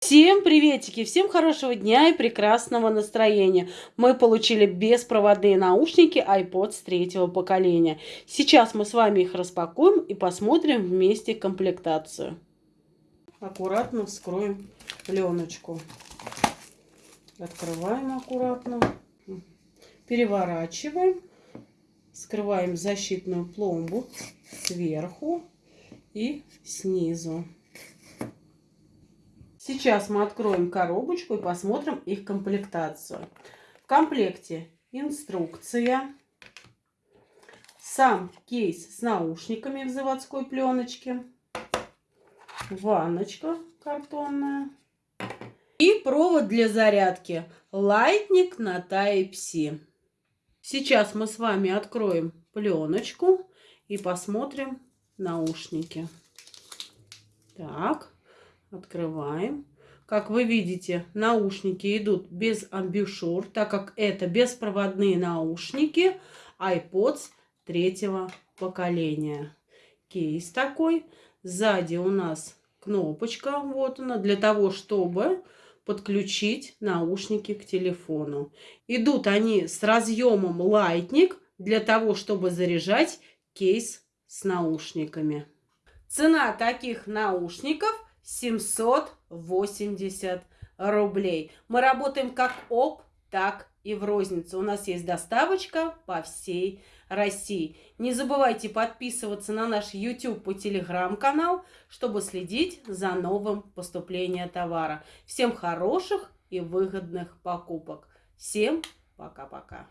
Всем приветики, всем хорошего дня и прекрасного настроения. Мы получили беспроводные наушники iPods третьего поколения. Сейчас мы с вами их распакуем и посмотрим вместе комплектацию. Аккуратно вскроем пленочку. Открываем аккуратно. Переворачиваем. Скрываем защитную пломбу сверху и снизу. Сейчас мы откроем коробочку и посмотрим их комплектацию. В комплекте инструкция, сам кейс с наушниками в заводской пленочке, ванночка картонная и провод для зарядки Lightning на Type-C. Сейчас мы с вами откроем пленочку и посмотрим наушники. Так. Открываем. Как вы видите, наушники идут без амбушюр, так как это беспроводные наушники iPods третьего поколения. Кейс такой. Сзади у нас кнопочка, вот она, для того, чтобы подключить наушники к телефону. Идут они с разъемом Lightning для того, чтобы заряжать кейс с наушниками. Цена таких наушников – 780 рублей. Мы работаем как ОП, так и в розницу. У нас есть доставочка по всей России. Не забывайте подписываться на наш YouTube и телеграм-канал, чтобы следить за новым поступлением товара. Всем хороших и выгодных покупок. Всем пока-пока.